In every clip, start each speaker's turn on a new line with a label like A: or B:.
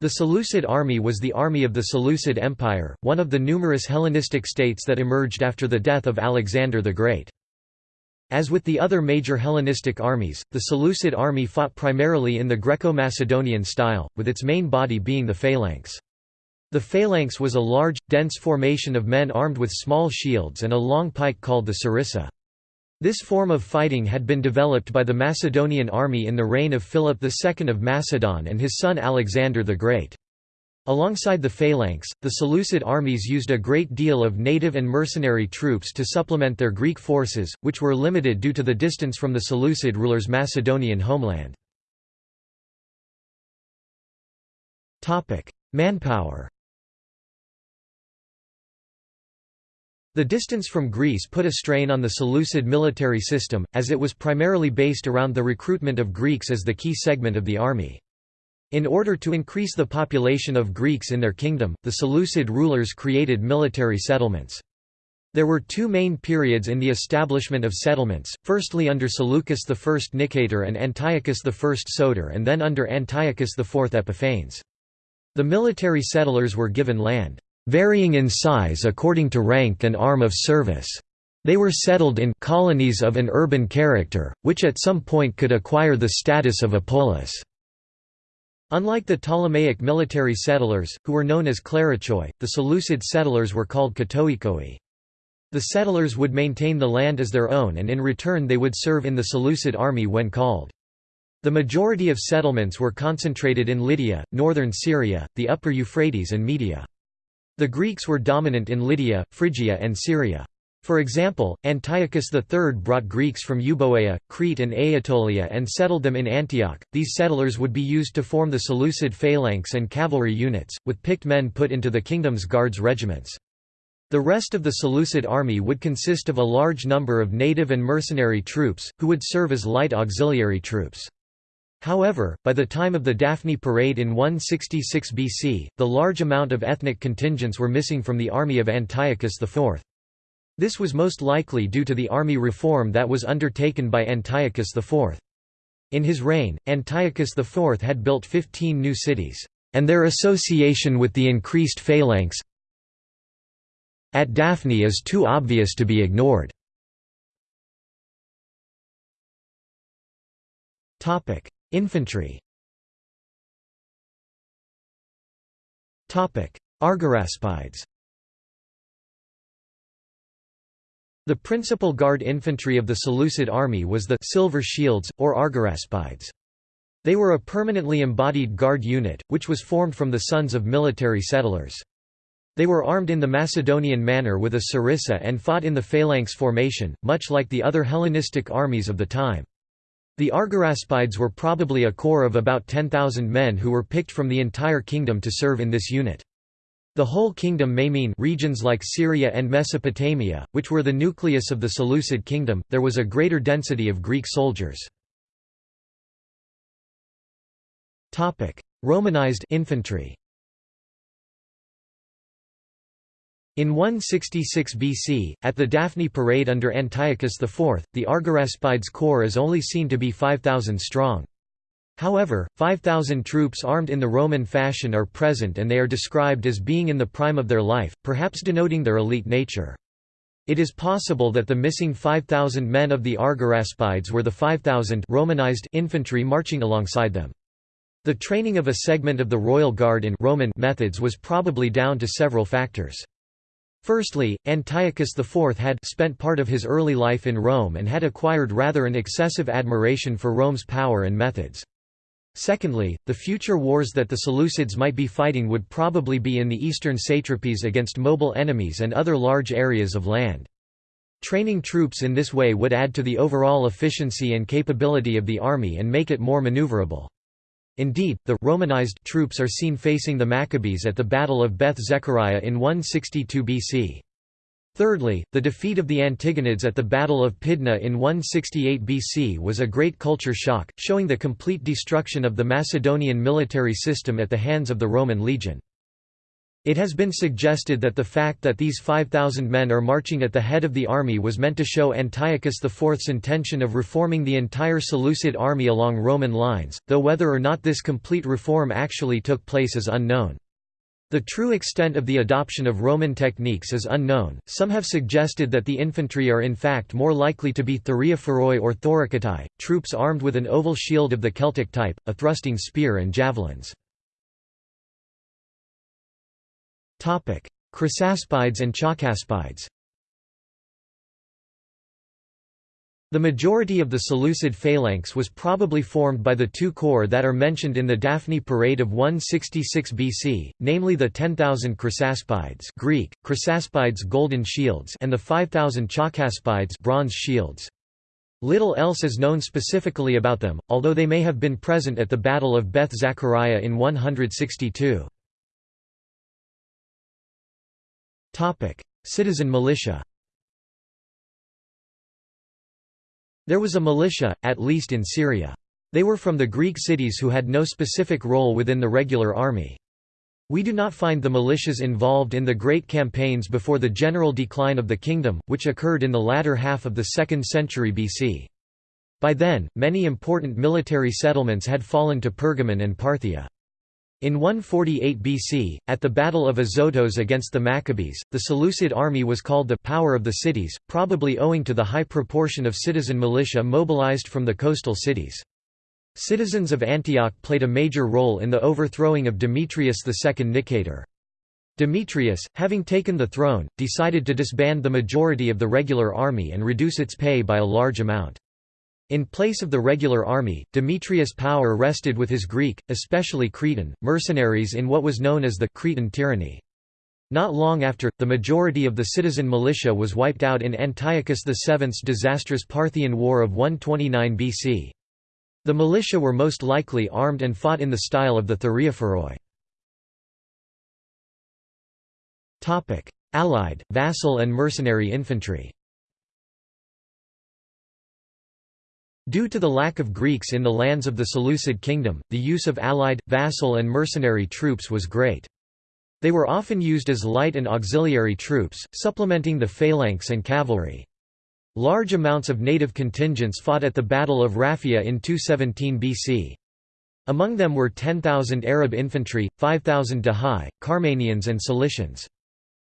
A: The Seleucid army was the army of the Seleucid Empire, one of the numerous Hellenistic states that emerged after the death of Alexander the Great. As with the other major Hellenistic armies, the Seleucid army fought primarily in the Greco-Macedonian style, with its main body being the phalanx. The phalanx was a large, dense formation of men armed with small shields and a long pike called the sarissa. This form of fighting had been developed by the Macedonian army in the reign of Philip II of Macedon and his son Alexander the Great. Alongside the phalanx, the Seleucid armies used a great deal of native and mercenary troops to supplement their Greek forces, which were limited due to the distance from the Seleucid rulers' Macedonian homeland. Manpower The distance from Greece put a strain on the Seleucid military system, as it was primarily based around the recruitment of Greeks as the key segment of the army. In order to increase the population of Greeks in their kingdom, the Seleucid rulers created military settlements. There were two main periods in the establishment of settlements, firstly under Seleucus I Nicator and Antiochus I Soter and then under Antiochus IV Epiphanes. The military settlers were given land varying in size according to rank and arm of service. They were settled in colonies of an urban character, which at some point could acquire the status of a polis. Unlike the Ptolemaic military settlers, who were known as klerouchoi, the Seleucid settlers were called katoikoi. The settlers would maintain the land as their own and in return they would serve in the Seleucid army when called. The majority of settlements were concentrated in Lydia, northern Syria, the upper Euphrates and Media. The Greeks were dominant in Lydia, Phrygia and Syria. For example, Antiochus III brought Greeks from Euboea, Crete and Aetolia and settled them in Antioch. These settlers would be used to form the Seleucid phalanx and cavalry units, with picked men put into the kingdom's guards regiments. The rest of the Seleucid army would consist of a large number of native and mercenary troops, who would serve as light auxiliary troops. However, by the time of the Daphne parade in 166 BC, the large amount of ethnic contingents were missing from the army of Antiochus IV. This was most likely due to the army reform that was undertaken by Antiochus IV. In his reign, Antiochus IV had built 15 new cities, and their association with the increased phalanx at Daphne is too obvious to be ignored. Infantry Argyraspides The principal guard infantry of the Seleucid army was the silver shields, or argyraspides. They were a permanently embodied guard unit, which was formed from the sons of military settlers. They were armed in the Macedonian manner with a sarissa and fought in the phalanx formation, much like the other Hellenistic armies of the time. The Argyraspides were probably a corps of about 10,000 men who were picked from the entire kingdom to serve in this unit. The whole kingdom may mean regions like Syria and Mesopotamia, which were the nucleus of the Seleucid kingdom, there was a greater density of Greek soldiers. Romanized infantry In 166 BC, at the Daphne parade under Antiochus IV, the Argyraspides corps is only seen to be 5,000 strong. However, 5,000 troops armed in the Roman fashion are present and they are described as being in the prime of their life, perhaps denoting their elite nature. It is possible that the missing 5,000 men of the Argyraspides were the 5,000 Romanized infantry marching alongside them. The training of a segment of the royal guard in Roman methods was probably down to several factors. Firstly, Antiochus IV had spent part of his early life in Rome and had acquired rather an excessive admiration for Rome's power and methods. Secondly, the future wars that the Seleucids might be fighting would probably be in the eastern satrapies against mobile enemies and other large areas of land. Training troops in this way would add to the overall efficiency and capability of the army and make it more maneuverable. Indeed, the Romanized troops are seen facing the Maccabees at the Battle of Beth Zechariah in 162 BC. Thirdly, the defeat of the Antigonids at the Battle of Pydna in 168 BC was a great culture shock, showing the complete destruction of the Macedonian military system at the hands of the Roman legion. It has been suggested that the fact that these 5,000 men are marching at the head of the army was meant to show Antiochus IV's intention of reforming the entire Seleucid army along Roman lines, though whether or not this complete reform actually took place is unknown. The true extent of the adoption of Roman techniques is unknown. Some have suggested that the infantry are in fact more likely to be thureophoroi or thorakitai, troops armed with an oval shield of the Celtic type, a thrusting spear and javelins. Chrysaspides and Chalcaspides The majority of the Seleucid phalanx was probably formed by the two corps that are mentioned in the Daphne parade of 166 BC, namely the 10,000 Chrysaspides Greek, Chrysaspides golden shields and the 5,000 Chalcaspides bronze shields. Little else is known specifically about them, although they may have been present at the Battle of Beth Zachariah in 162. Citizen militia There was a militia, at least in Syria. They were from the Greek cities who had no specific role within the regular army. We do not find the militias involved in the great campaigns before the general decline of the kingdom, which occurred in the latter half of the 2nd century BC. By then, many important military settlements had fallen to Pergamon and Parthia. In 148 BC, at the Battle of Azotos against the Maccabees, the Seleucid army was called the «power of the cities», probably owing to the high proportion of citizen militia mobilized from the coastal cities. Citizens of Antioch played a major role in the overthrowing of Demetrius II Nicator. Demetrius, having taken the throne, decided to disband the majority of the regular army and reduce its pay by a large amount. In place of the regular army, Demetrius' power rested with his Greek, especially Cretan, mercenaries in what was known as the Cretan tyranny. Not long after, the majority of the citizen militia was wiped out in Antiochus VII's disastrous Parthian War of 129 BC. The militia were most likely armed and fought in the style of the Thureophoroi. Allied, vassal and mercenary infantry Due to the lack of Greeks in the lands of the Seleucid kingdom, the use of allied, vassal and mercenary troops was great. They were often used as light and auxiliary troops, supplementing the phalanx and cavalry. Large amounts of native contingents fought at the Battle of Raphia in 217 BC. Among them were 10,000 Arab infantry, 5,000 Dahai, Carmanians and Cilicians.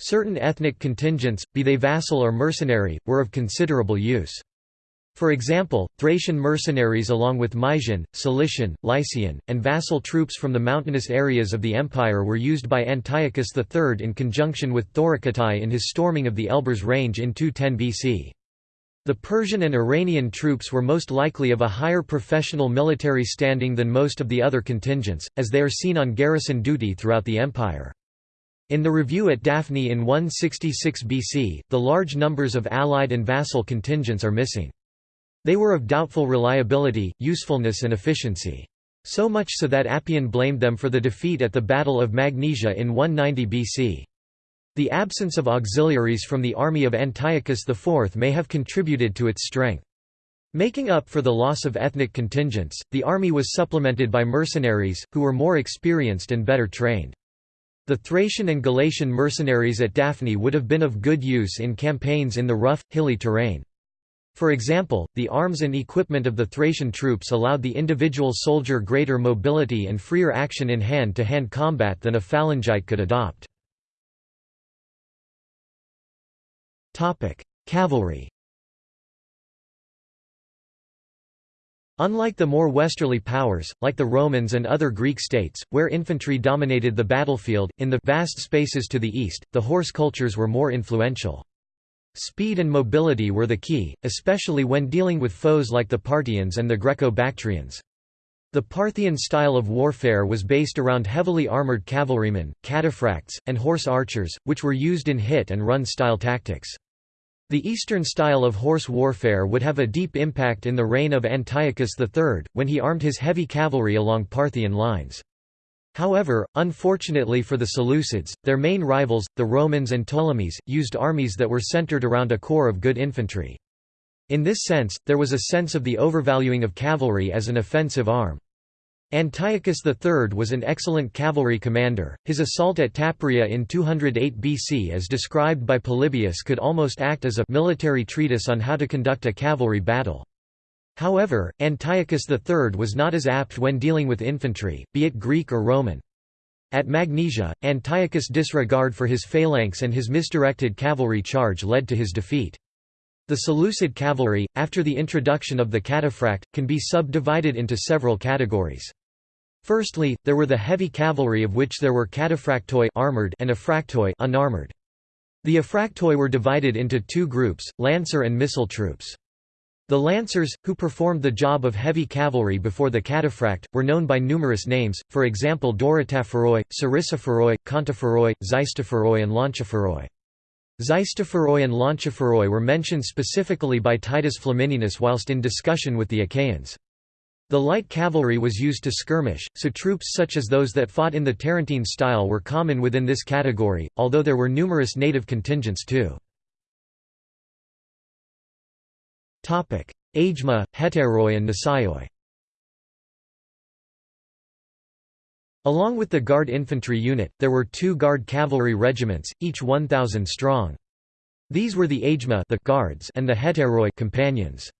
A: Certain ethnic contingents, be they vassal or mercenary, were of considerable use. For example, Thracian mercenaries along with Mysian, Cilician, Lycian, and vassal troops from the mountainous areas of the empire were used by Antiochus III in conjunction with Thorakitai in his storming of the Elburz range in 210 BC. The Persian and Iranian troops were most likely of a higher professional military standing than most of the other contingents, as they are seen on garrison duty throughout the empire. In the review at Daphne in 166 BC, the large numbers of allied and vassal contingents are missing. They were of doubtful reliability, usefulness and efficiency. So much so that Appian blamed them for the defeat at the Battle of Magnesia in 190 BC. The absence of auxiliaries from the army of Antiochus IV may have contributed to its strength. Making up for the loss of ethnic contingents, the army was supplemented by mercenaries, who were more experienced and better trained. The Thracian and Galatian mercenaries at Daphne would have been of good use in campaigns in the rough, hilly terrain. For example, the arms and equipment of the Thracian troops allowed the individual soldier greater mobility and freer action in hand-to-hand -hand combat than a phalangite could adopt. Cavalry Unlike the more westerly powers, like the Romans and other Greek states, where infantry dominated the battlefield, in the vast spaces to the east, the horse cultures were more influential. Speed and mobility were the key, especially when dealing with foes like the Parthians and the Greco-Bactrians. The Parthian style of warfare was based around heavily armoured cavalrymen, cataphracts, and horse archers, which were used in hit-and-run style tactics. The Eastern style of horse warfare would have a deep impact in the reign of Antiochus III, when he armed his heavy cavalry along Parthian lines. However, unfortunately for the Seleucids, their main rivals, the Romans and Ptolemies, used armies that were centered around a core of good infantry. In this sense, there was a sense of the overvaluing of cavalry as an offensive arm. Antiochus III was an excellent cavalry commander. His assault at Taparia in 208 BC, as described by Polybius, could almost act as a military treatise on how to conduct a cavalry battle. However, Antiochus III was not as apt when dealing with infantry, be it Greek or Roman. At Magnesia, Antiochus' disregard for his phalanx and his misdirected cavalry charge led to his defeat. The Seleucid cavalry, after the introduction of the cataphract, can be subdivided into several categories. Firstly, there were the heavy cavalry of which there were cataphractoi armored and aphractoi unarmored. The aphractoi were divided into two groups, lancer and missile troops. The lancers, who performed the job of heavy cavalry before the cataphract, were known by numerous names, for example Doratophoroi, Sarissophoroi, Kontophoroi, Xystophoroi and Lonchophoroi. Xystophoroi and Lonchophoroi were mentioned specifically by Titus Flamininus whilst in discussion with the Achaeans. The light cavalry was used to skirmish, so troops such as those that fought in the Tarentine style were common within this category, although there were numerous native contingents too. Agema, hetairoi and Nisaioi Along with the Guard infantry unit, there were two Guard cavalry regiments, each 1,000 strong. These were the Agema the guards and the hetairoi companions.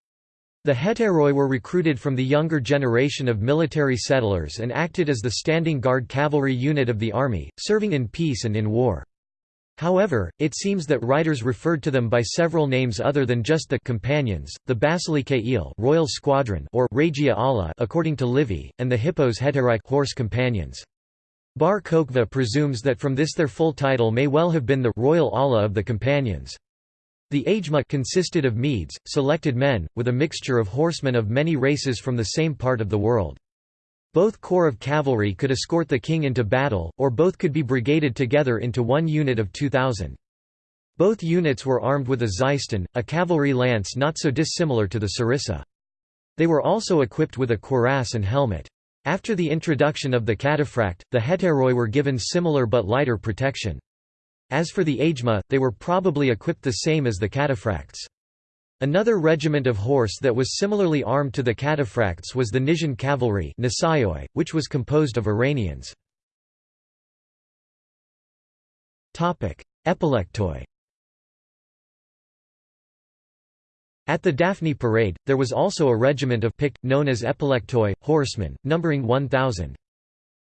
A: The hetairoi were recruited from the younger generation of military settlers and acted as the standing guard cavalry unit of the army, serving in peace and in war. However, it seems that writers referred to them by several names other than just the companions, the Basilikae royal squadron or Regia Ala according to Livy, and the Hippos heteri horse companions. Bar-Kochva presumes that from this their full title may well have been the royal Ala of the companions. The Agema consisted of Medes, selected men, with a mixture of horsemen of many races from the same part of the world. Both corps of cavalry could escort the king into battle, or both could be brigaded together into one unit of 2,000. Both units were armed with a xyston, a cavalry lance not so dissimilar to the sarissa. They were also equipped with a cuirass and helmet. After the introduction of the cataphract, the hetairoi were given similar but lighter protection. As for the Agema, they were probably equipped the same as the cataphracts. Another regiment of horse that was similarly armed to the cataphracts was the Nisaean cavalry which was composed of Iranians. Epilectoi At the Daphne parade, there was also a regiment of picked, known as epilectoi, horsemen, numbering 1,000.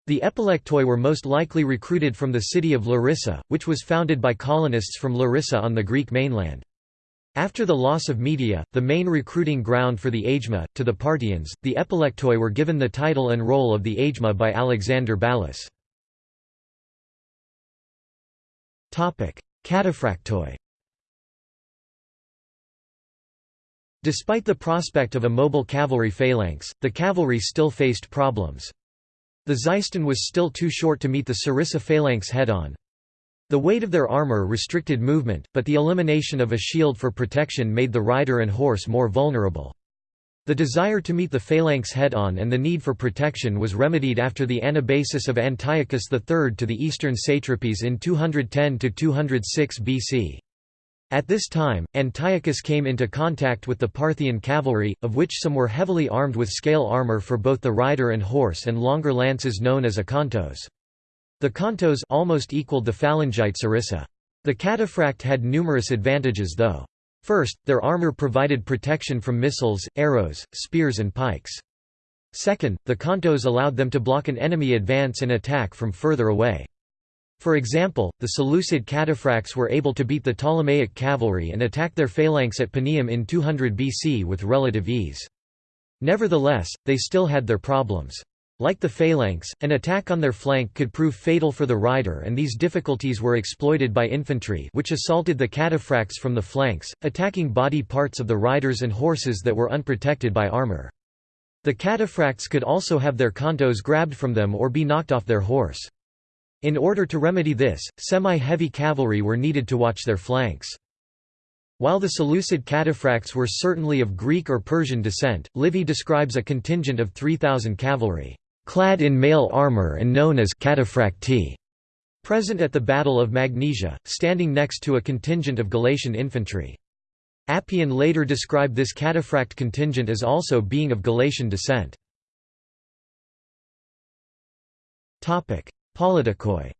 A: The epilectoi were most likely recruited from the city of Larissa, which was founded by colonists from Larissa on the Greek mainland. After the loss of Media, the main recruiting ground for the Agema, to the Parthians, the epilectoi were given the title and role of the Agema by Alexander Balas. Cataphractoi Despite the prospect of a mobile cavalry phalanx, the cavalry still faced problems. The Xyston was still too short to meet the Sarissa phalanx head-on. The weight of their armor restricted movement, but the elimination of a shield for protection made the rider and horse more vulnerable. The desire to meet the phalanx head-on and the need for protection was remedied after the anabasis of Antiochus III to the eastern satrapies in 210–206 BC. At this time, Antiochus came into contact with the Parthian cavalry, of which some were heavily armed with scale armor for both the rider and horse and longer lances known as a kontos. The kontos almost equaled the phalangite sarissa. The cataphract had numerous advantages though. First, their armor provided protection from missiles, arrows, spears and pikes. Second, the kontos allowed them to block an enemy advance and attack from further away. For example, the Seleucid cataphracts were able to beat the Ptolemaic cavalry and attack their phalanx at Paneum in 200 BC with relative ease. Nevertheless, they still had their problems. Like the phalanx, an attack on their flank could prove fatal for the rider and these difficulties were exploited by infantry which assaulted the cataphracts from the flanks, attacking body parts of the riders and horses that were unprotected by armor. The cataphracts could also have their kontos grabbed from them or be knocked off their horse. In order to remedy this, semi-heavy cavalry were needed to watch their flanks. While the Seleucid cataphracts were certainly of Greek or Persian descent, Livy describes a contingent of 3,000 cavalry, clad in mail armour and known as cataphracti, present at the Battle of Magnesia, standing next to a contingent of Galatian infantry. Appian later described this cataphract contingent as also being of Galatian descent. Politikoi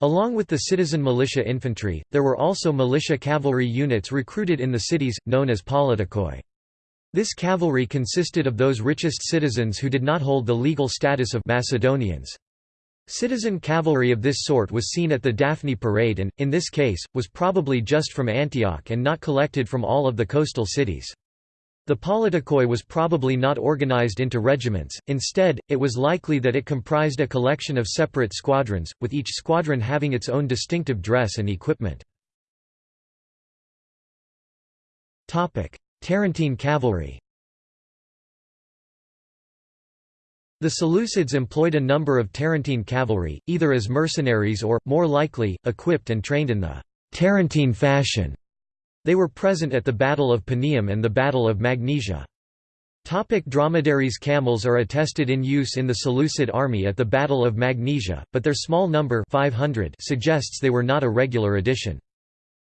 A: Along with the citizen militia infantry, there were also militia cavalry units recruited in the cities, known as politikoi. This cavalry consisted of those richest citizens who did not hold the legal status of Macedonians. Citizen cavalry of this sort was seen at the Daphne parade and, in this case, was probably just from Antioch and not collected from all of the coastal cities. The politikoi was probably not organized into regiments, instead, it was likely that it comprised a collection of separate squadrons, with each squadron having its own distinctive dress and equipment. Tarentine cavalry The Seleucids employed a number of Tarentine cavalry, either as mercenaries or, more likely, equipped and trained in the Tarentine fashion. They were present at the Battle of Paneum and the Battle of Magnesia. Topic dromedaries Camels are attested in use in the Seleucid army at the Battle of Magnesia, but their small number 500 suggests they were not a regular addition.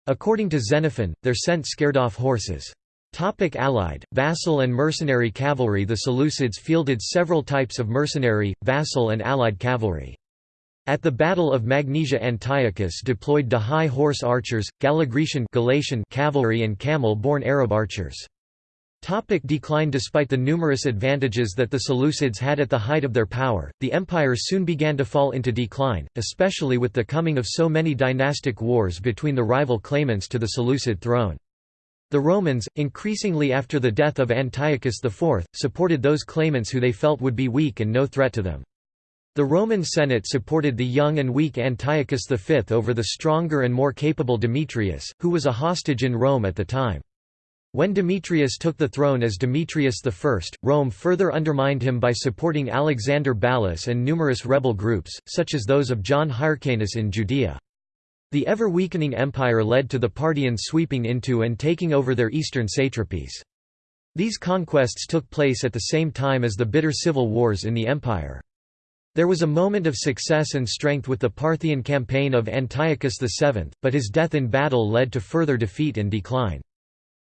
A: According to Xenophon, their scent scared off horses. Topic Allied, vassal and mercenary cavalry The Seleucids fielded several types of mercenary, vassal and allied cavalry. At the Battle of Magnesia Antiochus deployed high horse archers, Gallograecian Galatian cavalry and camel-borne Arab archers. Topic decline Despite the numerous advantages that the Seleucids had at the height of their power, the empire soon began to fall into decline, especially with the coming of so many dynastic wars between the rival claimants to the Seleucid throne. The Romans, increasingly after the death of Antiochus IV, supported those claimants who they felt would be weak and no threat to them. The Roman Senate supported the young and weak Antiochus V over the stronger and more capable Demetrius, who was a hostage in Rome at the time. When Demetrius took the throne as Demetrius I, Rome further undermined him by supporting Alexander Balas and numerous rebel groups, such as those of John Hyrcanus in Judea. The ever-weakening empire led to the Parthians sweeping into and taking over their eastern satrapies. These conquests took place at the same time as the bitter civil wars in the empire. There was a moment of success and strength with the Parthian campaign of Antiochus VII, but his death in battle led to further defeat and decline.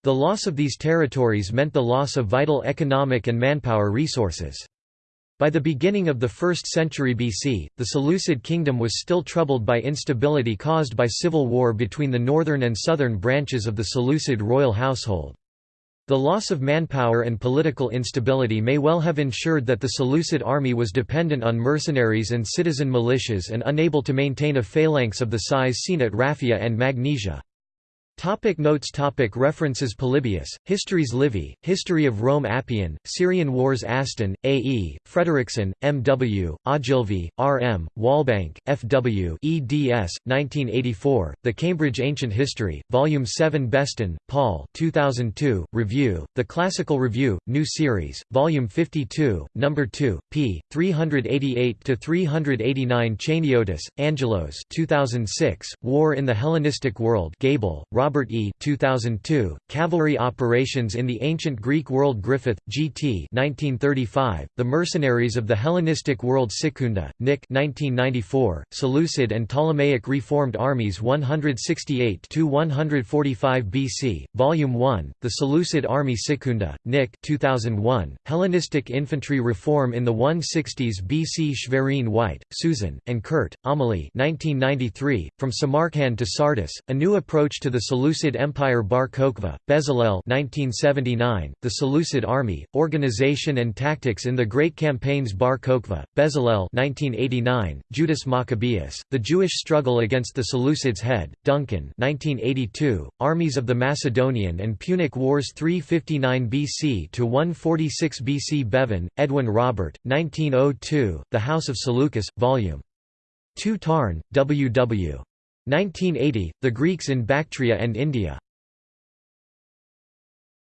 A: The loss of these territories meant the loss of vital economic and manpower resources. By the beginning of the 1st century BC, the Seleucid kingdom was still troubled by instability caused by civil war between the northern and southern branches of the Seleucid royal household. The loss of manpower and political instability may well have ensured that the Seleucid army was dependent on mercenaries and citizen militias and unable to maintain a phalanx of the size seen at Raphia and Magnesia. Topic notes topic References Polybius, Histories Livy, History of Rome Appian, Syrian Wars Astin, A. E., Frederiksen, M. W., Ogilvie, R. M., Walbank, F. W. eds. 1984, The Cambridge Ancient History, Volume 7 Beston, Paul 2002, Review, The Classical Review, New Series, Volume 52, No. 2, p. 388–389 Chaniotis, Angelos 2006, War in the Hellenistic World Gaebel, Robert E. 2002, Cavalry Operations in the Ancient Greek World Griffith, G.T. 1935, The Mercenaries of the Hellenistic World Sekunda, Nick 1994, Seleucid and Ptolemaic Reformed Armies 168–145 BC, Volume 1, The Seleucid Army Sekunda, Nick 2001, Hellenistic Infantry Reform in the 160s BC Sherwin-White, Susan, and Kuhrt, Amelie 1993, From Samarkand to Sardis, A New Approach to the Seleucid Empire Bar-Kochva, Bezalel 1979, The Seleucid Army, Organization and Tactics in the Great Campaigns Bar-Kochva, Bezalel 1989, Judas Maccabeus, The Jewish Struggle Against the Seleucids Head, Duncan 1982, Armies of the Macedonian and Punic Wars 359 BC to 146 BC Bevan, Edwin Robert, 1902, The House of Seleucus, Vol. 2 Tarn, W. W. 1980, The Greeks in Bactria and India.